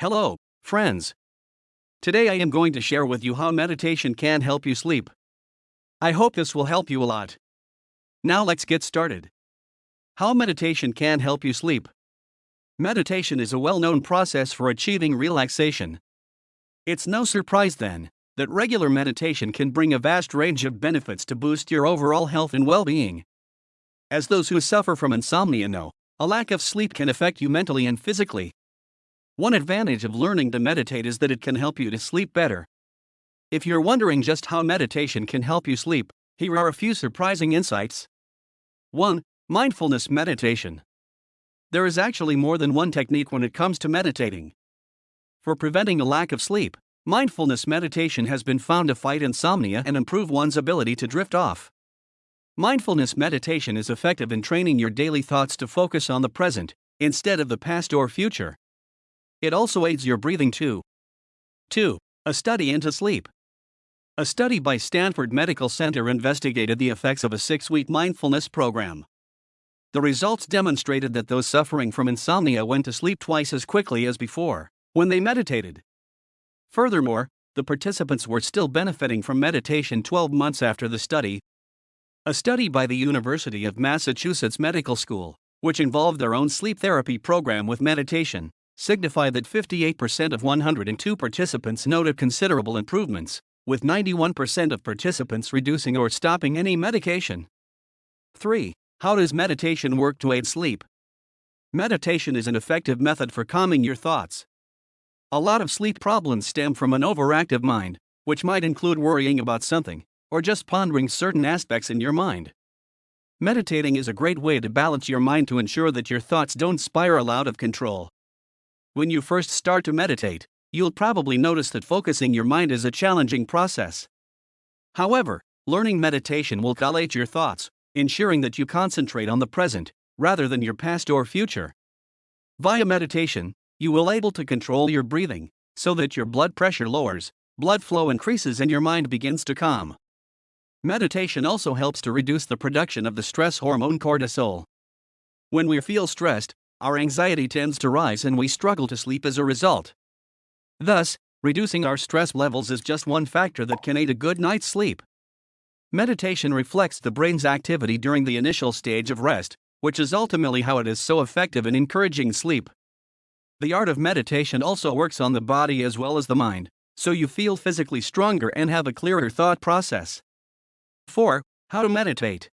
Hello, friends. Today I am going to share with you how meditation can help you sleep. I hope this will help you a lot. Now let's get started. How meditation can help you sleep. Meditation is a well known process for achieving relaxation. It's no surprise then that regular meditation can bring a vast range of benefits to boost your overall health and well being. As those who suffer from insomnia know, a lack of sleep can affect you mentally and physically. One advantage of learning to meditate is that it can help you to sleep better. If you're wondering just how meditation can help you sleep, here are a few surprising insights. 1. Mindfulness meditation. There is actually more than one technique when it comes to meditating. For preventing a lack of sleep, mindfulness meditation has been found to fight insomnia and improve one's ability to drift off. Mindfulness meditation is effective in training your daily thoughts to focus on the present, instead of the past or future. It also aids your breathing too. 2. A study into sleep. A study by Stanford Medical Center investigated the effects of a six week mindfulness program. The results demonstrated that those suffering from insomnia went to sleep twice as quickly as before when they meditated. Furthermore, the participants were still benefiting from meditation 12 months after the study. A study by the University of Massachusetts Medical School, which involved their own sleep therapy program with meditation, signify that 58% of 102 participants noted considerable improvements, with 91% of participants reducing or stopping any medication. 3. How does meditation work to aid sleep? Meditation is an effective method for calming your thoughts. A lot of sleep problems stem from an overactive mind, which might include worrying about something, or just pondering certain aspects in your mind. Meditating is a great way to balance your mind to ensure that your thoughts don't spiral out of control. When you first start to meditate, you'll probably notice that focusing your mind is a challenging process. However, learning meditation will collate your thoughts, ensuring that you concentrate on the present, rather than your past or future. Via meditation, you will able to control your breathing, so that your blood pressure lowers, blood flow increases and your mind begins to calm. Meditation also helps to reduce the production of the stress hormone cortisol. When we feel stressed, our anxiety tends to rise and we struggle to sleep as a result. Thus, reducing our stress levels is just one factor that can aid a good night's sleep. Meditation reflects the brain's activity during the initial stage of rest, which is ultimately how it is so effective in encouraging sleep. The art of meditation also works on the body as well as the mind, so you feel physically stronger and have a clearer thought process. 4. How to meditate.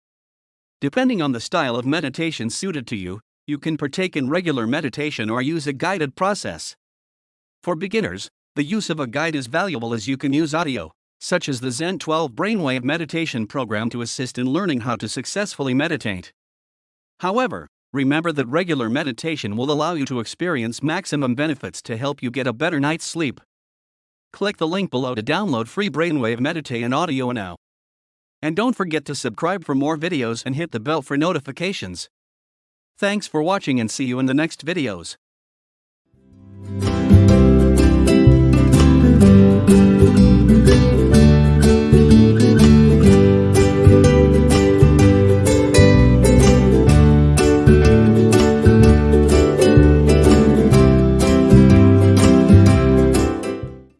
Depending on the style of meditation suited to you, you can partake in regular meditation or use a guided process. For beginners, the use of a guide is valuable as you can use audio, such as the Zen 12 Brainwave meditation program to assist in learning how to successfully meditate. However, remember that regular meditation will allow you to experience maximum benefits to help you get a better night's sleep. Click the link below to download free Brainwave Meditate and audio now. And don't forget to subscribe for more videos and hit the bell for notifications. Thanks for watching and see you in the next videos.